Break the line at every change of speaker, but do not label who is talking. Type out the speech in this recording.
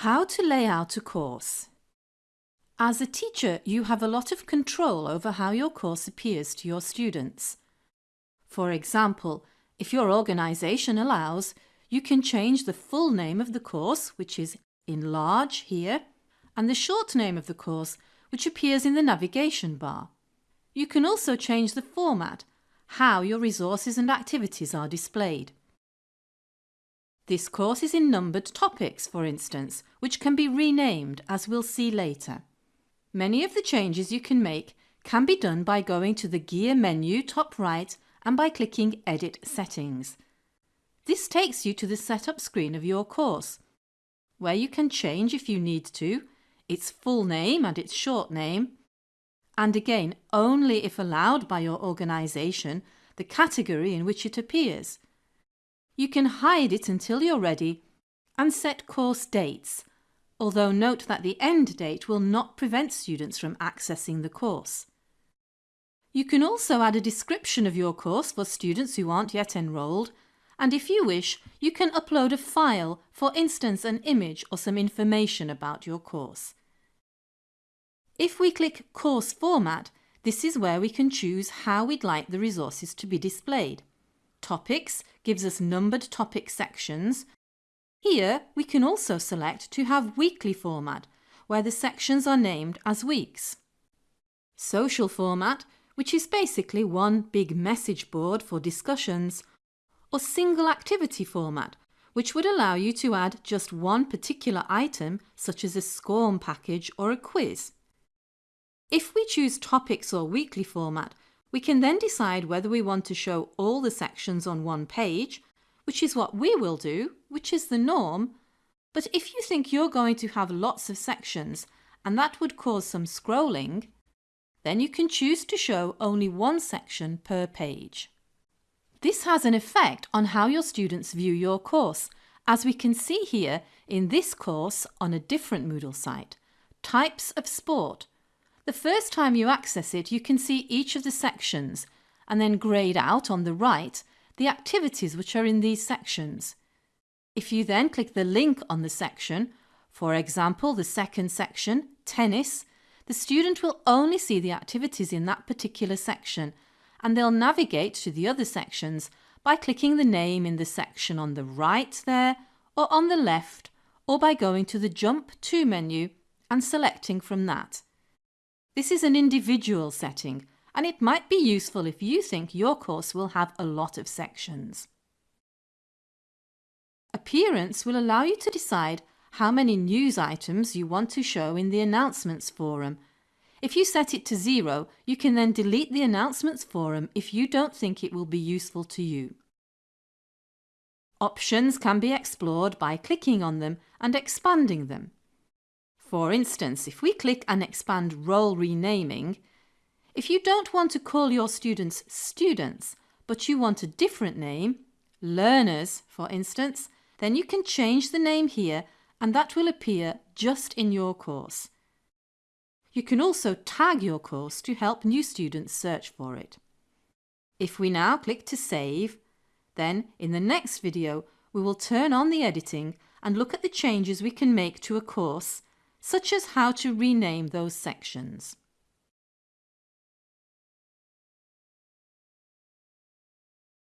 How to lay out a course. As a teacher, you have a lot of control over how your course appears to your students. For example, if your organisation allows, you can change the full name of the course, which is in large here, and the short name of the course, which appears in the navigation bar. You can also change the format, how your resources and activities are displayed. This course is in numbered topics, for instance, which can be renamed, as we'll see later. Many of the changes you can make can be done by going to the gear menu top right and by clicking Edit Settings. This takes you to the setup screen of your course, where you can change if you need to, its full name and its short name, and again only if allowed by your organisation, the category in which it appears. You can hide it until you're ready and set course dates, although note that the end date will not prevent students from accessing the course. You can also add a description of your course for students who aren't yet enrolled and if you wish, you can upload a file, for instance an image or some information about your course. If we click Course Format, this is where we can choose how we'd like the resources to be displayed. Topics gives us numbered topic sections. Here we can also select to have weekly format, where the sections are named as weeks. Social format, which is basically one big message board for discussions, or single activity format, which would allow you to add just one particular item, such as a SCORM package or a quiz. If we choose topics or weekly format, we can then decide whether we want to show all the sections on one page, which is what we will do, which is the norm. But if you think you're going to have lots of sections and that would cause some scrolling, then you can choose to show only one section per page. This has an effect on how your students view your course, as we can see here in this course on a different Moodle site, Types of Sport, the first time you access it, you can see each of the sections and then grayed out on the right the activities which are in these sections. If you then click the link on the section, for example the second section, tennis, the student will only see the activities in that particular section and they'll navigate to the other sections by clicking the name in the section on the right there or on the left or by going to the Jump To menu and selecting from that. This is an individual setting and it might be useful if you think your course will have a lot of sections. Appearance will allow you to decide how many news items you want to show in the announcements forum. If you set it to zero, you can then delete the announcements forum if you don't think it will be useful to you. Options can be explored by clicking on them and expanding them. For instance, if we click and expand role renaming, if you don't want to call your students students, but you want a different name, learners for instance, then you can change the name here and that will appear just in your course. You can also tag your course to help new students search for it. If we now click to save, then in the next video we will turn on the editing and look at the changes we can make to a course such as how to rename those sections.